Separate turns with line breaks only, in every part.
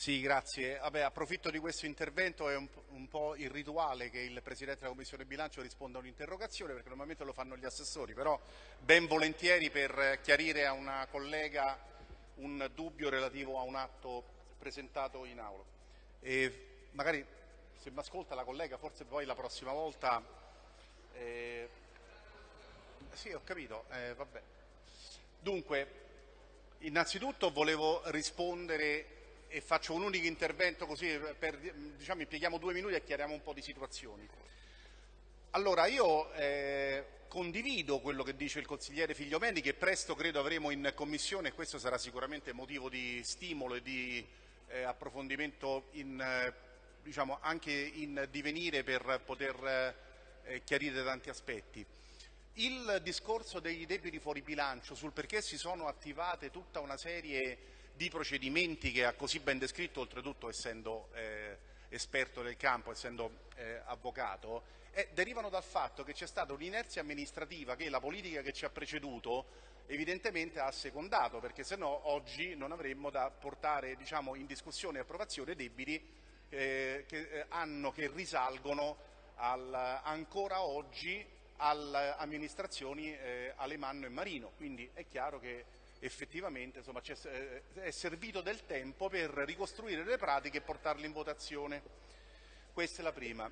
Sì, grazie. Vabbè, approfitto di questo intervento, è un, un, po' irrituale che il Presidente della Commissione Bilancio risponda a un'interrogazione perché normalmente lo fanno gli assessori, però ben volentieri per chiarire a una collega un dubbio relativo a un atto presentato in aula. E magari se mi ascolta la collega, forse poi la prossima volta... Eh... Sì, ho capito, eh. Dunque, innanzitutto volevo rispondere e faccio un unico intervento così per, diciamo, impieghiamo due minuti e chiariamo un po' di situazioni. Allora, io eh, condivido quello che dice il consigliere Figliomeni, che presto credo avremo in Commissione e questo sarà sicuramente motivo di stimolo e di eh, approfondimento in, eh, diciamo, anche in divenire per poter eh, chiarire tanti aspetti. Il discorso dei debiti fuori bilancio sul perché si sono attivate tutta una serie di procedimenti che ha così ben descritto, oltretutto essendo eh, esperto del campo, essendo eh, avvocato, eh, derivano dal fatto che c'è stata un'inerzia amministrativa che la politica che ci ha preceduto evidentemente ha assecondato, perché se no oggi non avremmo da portare diciamo, in discussione e approvazione debiti eh, che, eh, hanno, che risalgono al, ancora oggi alle amministrazioni eh, Alemanno e Marino. Quindi è chiaro che effettivamente insomma, eh, è servito del tempo per ricostruire le pratiche e portarle in votazione. Questa è la prima.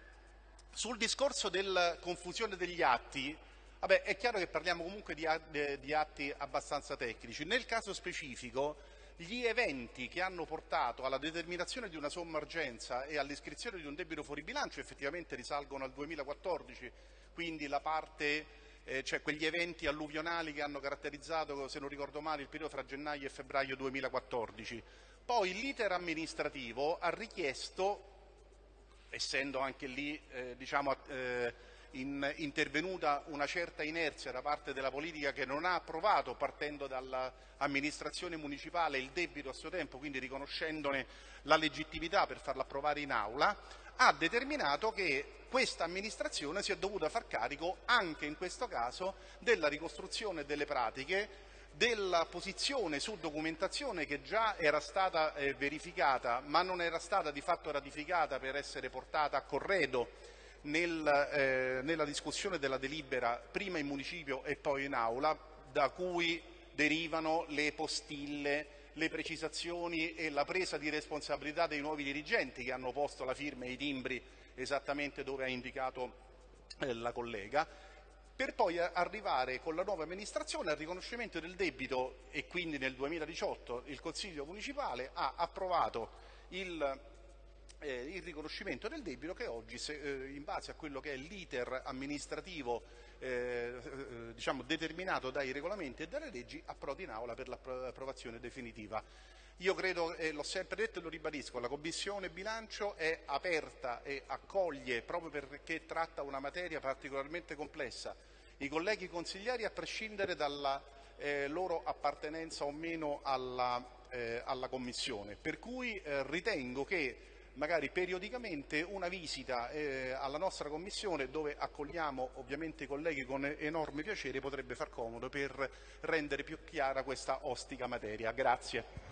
Sul discorso della confusione degli atti, vabbè, è chiaro che parliamo comunque di, di atti abbastanza tecnici. Nel caso specifico gli eventi che hanno portato alla determinazione di una somma urgenza e all'iscrizione di un debito fuori bilancio effettivamente risalgono al 2014, quindi la parte eh, cioè quegli eventi alluvionali che hanno caratterizzato, se non ricordo male, il periodo fra gennaio e febbraio 2014. Poi l'iter amministrativo ha richiesto, essendo anche lì eh, diciamo, eh, in, intervenuta una certa inerzia da parte della politica che non ha approvato, partendo dall'amministrazione municipale, il debito a suo tempo, quindi riconoscendone la legittimità per farlo approvare in aula, ha determinato che questa amministrazione si è dovuta far carico anche in questo caso della ricostruzione delle pratiche, della posizione su documentazione che già era stata eh, verificata ma non era stata di fatto ratificata per essere portata a corredo nel, eh, nella discussione della delibera prima in municipio e poi in aula, da cui derivano le postille, le precisazioni e la presa di responsabilità dei nuovi dirigenti che hanno posto la firma e i timbri esattamente dove ha indicato eh, la collega, per poi arrivare con la nuova amministrazione al riconoscimento del debito e quindi nel 2018 il Consiglio municipale ha approvato il, eh, il riconoscimento del debito che oggi se, eh, in base a quello che è l'iter amministrativo eh, eh, diciamo, determinato dai regolamenti e dalle leggi approdi in aula per l'approvazione definitiva. Io credo, e l'ho sempre detto e lo ribadisco, la Commissione bilancio è aperta e accoglie, proprio perché tratta una materia particolarmente complessa, i colleghi consiglieri a prescindere dalla eh, loro appartenenza o meno alla, eh, alla Commissione. Per cui ritengo che magari periodicamente una visita eh, alla nostra Commissione dove accogliamo ovviamente i colleghi con enorme piacere potrebbe far comodo per rendere più chiara questa ostica materia. Grazie.